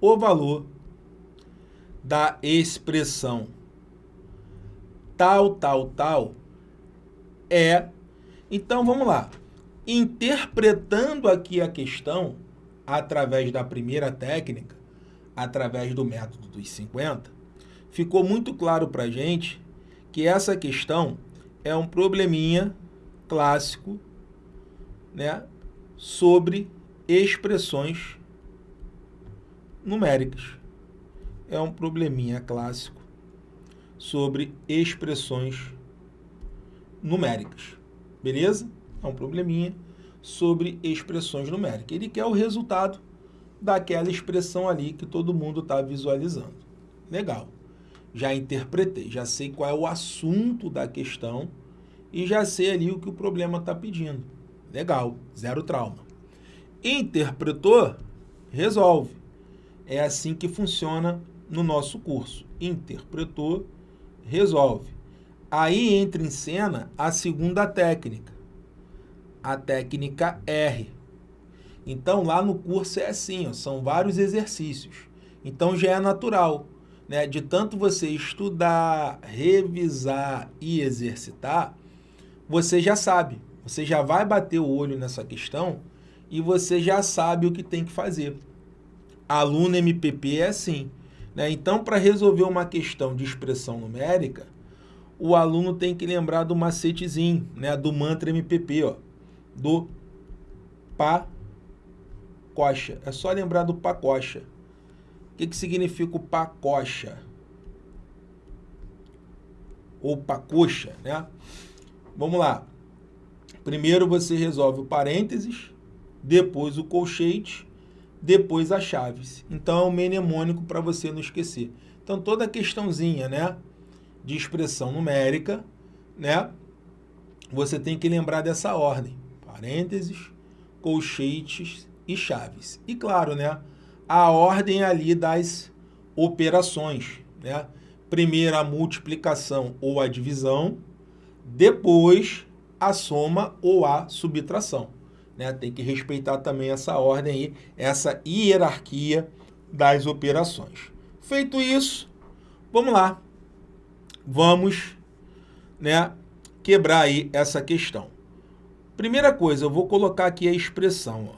o valor da expressão tal, tal, tal é... Então, vamos lá. Interpretando aqui a questão, através da primeira técnica, através do método dos 50, ficou muito claro para a gente que essa questão é um probleminha clássico né, sobre expressões numéricas. É um probleminha clássico sobre expressões numéricas. Beleza? É um probleminha sobre expressões numéricas. Ele quer o resultado daquela expressão ali que todo mundo está visualizando. Legal. Já interpretei, já sei qual é o assunto da questão e já sei ali o que o problema está pedindo. Legal, zero trauma. Interpretou, resolve. É assim que funciona no nosso curso. Interpretou, resolve. Aí entra em cena a segunda técnica, a técnica R. Então, lá no curso é assim, ó, são vários exercícios. Então, já é natural. Né? De tanto você estudar, revisar e exercitar, você já sabe. Você já vai bater o olho nessa questão e você já sabe o que tem que fazer. Aluno MPP é assim. Né? Então, para resolver uma questão de expressão numérica, o aluno tem que lembrar do macetezinho, né? do mantra MPP, ó, do pacocha. É só lembrar do pacocha. O que, que significa o pacocha? Ou pacocha, né? Vamos lá. Primeiro você resolve o parênteses, depois o colchete, depois a chaves. Então é um mnemônico para você não esquecer. Então toda a questãozinha, né, de expressão numérica, né, você tem que lembrar dessa ordem. Parênteses, colchetes e chaves. E claro, né, a ordem ali das operações, né? Primeiro a multiplicação ou a divisão, depois a soma ou a subtração. Né? Tem que respeitar também essa ordem aí, essa hierarquia das operações. Feito isso, vamos lá. Vamos né, quebrar aí essa questão. Primeira coisa, eu vou colocar aqui a expressão,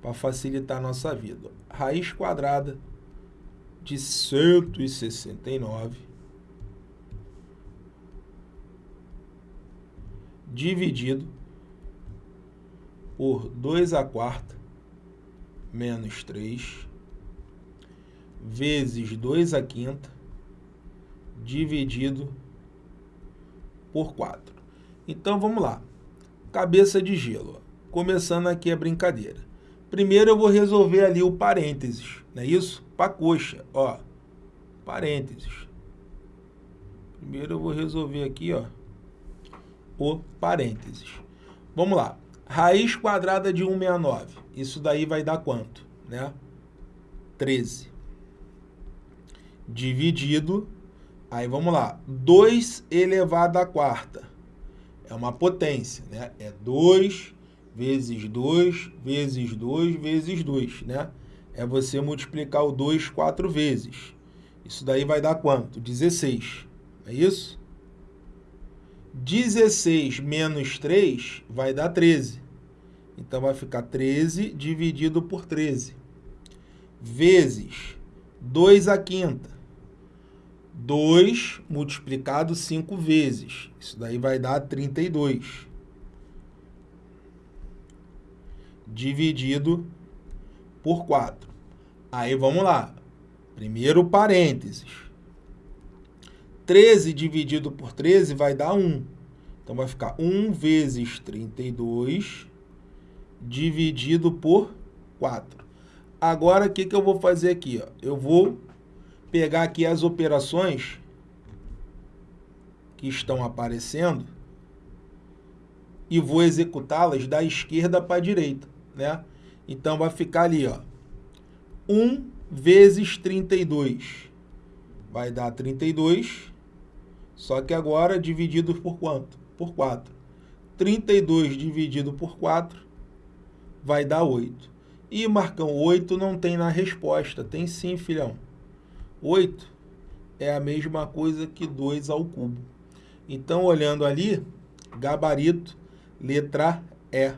para facilitar a nossa vida. Raiz quadrada de 169 dividido por 2 a quarta menos 3 vezes 2 a quinta dividido por 4. Então, vamos lá. Cabeça de gelo. Começando aqui a brincadeira. Primeiro eu vou resolver ali o parênteses, não é isso? Para coxa, ó. Parênteses. Primeiro eu vou resolver aqui, ó o parênteses. Vamos lá. Raiz quadrada de 169. Isso daí vai dar quanto? Né? 13. Dividido. Aí vamos lá. 2 elevado à quarta. É uma potência, né? É 2 vezes 2 vezes 2 vezes 2, né? É você multiplicar o 2 quatro vezes. Isso daí vai dar quanto? 16. É isso? 16 menos 3 vai dar 13. Então, vai ficar 13 dividido por 13. Vezes 2 a quinta. 2 multiplicado 5 vezes. Isso daí vai dar 32. Dividido por 4. Aí, vamos lá. Primeiro parênteses. 13 dividido por 13 vai dar 1. Então, vai ficar 1 vezes 32 dividido por 4. Agora, o que, que eu vou fazer aqui? Ó? Eu vou pegar aqui as operações que estão aparecendo e vou executá-las da esquerda para a direita. Né? Então, vai ficar ali, ó, 1 vezes 32 vai dar 32 só que agora dividido por quanto? Por 4. 32 dividido por 4 vai dar 8. E, Marcão, 8 não tem na resposta. Tem sim, filhão. 8 é a mesma coisa que 2 ao cubo. Então, olhando ali, gabarito, letra E.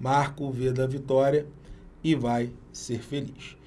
Marca o V da vitória e vai ser feliz.